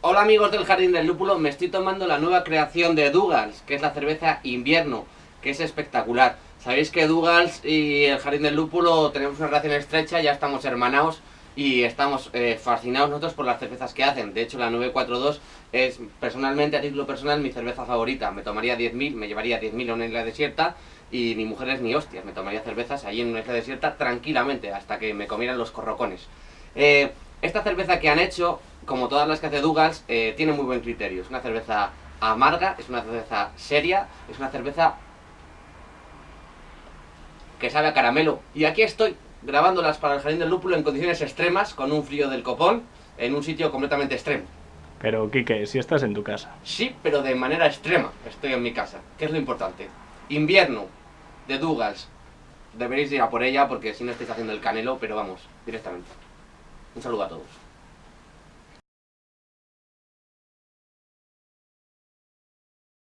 Hola amigos del Jardín del Lúpulo, me estoy tomando la nueva creación de Dougals, que es la cerveza invierno, que es espectacular. Sabéis que Dougals y el Jardín del Lúpulo tenemos una relación estrecha, ya estamos hermanados y estamos eh, fascinados nosotros por las cervezas que hacen. De hecho, la 942 es personalmente, a título personal, mi cerveza favorita. Me tomaría 10.000, me llevaría 10.000 a una isla desierta y ni mujeres ni hostias. Me tomaría cervezas allí en una isla desierta tranquilamente hasta que me comieran los corrocones. Eh, esta cerveza que han hecho, como todas las que hace Dougals, eh, tiene muy buen criterio. Es una cerveza amarga, es una cerveza seria, es una cerveza que sabe a caramelo. Y aquí estoy grabándolas para el Jardín del Lúpulo en condiciones extremas, con un frío del copón, en un sitio completamente extremo. Pero, Quique, si estás en tu casa. Sí, pero de manera extrema estoy en mi casa, que es lo importante. Invierno, de Dougals. Deberéis ir a por ella porque si no estáis haciendo el canelo, pero vamos, directamente. Un saludo a todos.